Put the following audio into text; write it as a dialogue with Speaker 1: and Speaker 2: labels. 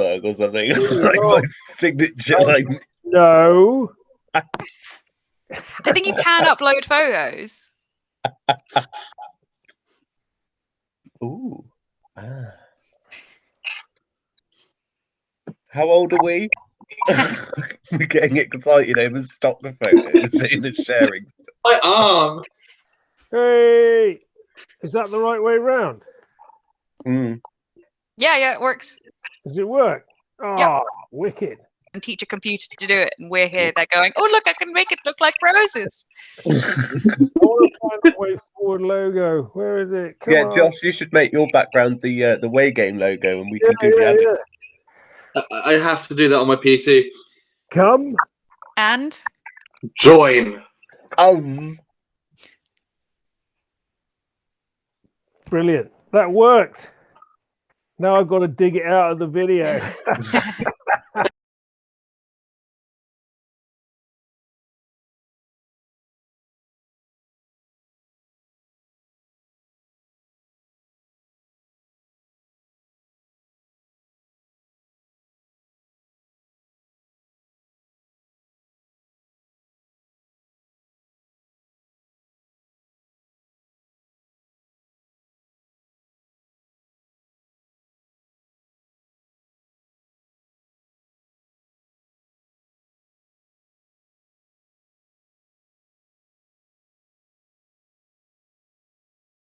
Speaker 1: Zuckerberg or something. like my signature, like
Speaker 2: No.
Speaker 3: I think you can upload photos.
Speaker 1: ooh. Ah. How old are we? We're getting excited over stock photos seeing and sharing.
Speaker 4: My arm.
Speaker 2: Hey, is that the right way round?
Speaker 1: Mm.
Speaker 3: Yeah, yeah, it works.
Speaker 2: Does it work? Oh, wicked.
Speaker 3: And teach a computer to do it, and we're here. They're going, "Oh, look, I can make it look like roses."
Speaker 2: I want to find the way forward logo. Where is it? Come
Speaker 1: yeah,
Speaker 2: on.
Speaker 1: Josh, you should make your background the uh, the way game logo, and we
Speaker 2: Yeah,
Speaker 1: can do the
Speaker 2: yeah,
Speaker 1: edit.
Speaker 2: yeah.
Speaker 4: I I have to do that on my PC.
Speaker 2: Come.
Speaker 3: And
Speaker 4: Join.
Speaker 1: Us.
Speaker 2: Brilliant. That worked now I've got to dig it out of the video.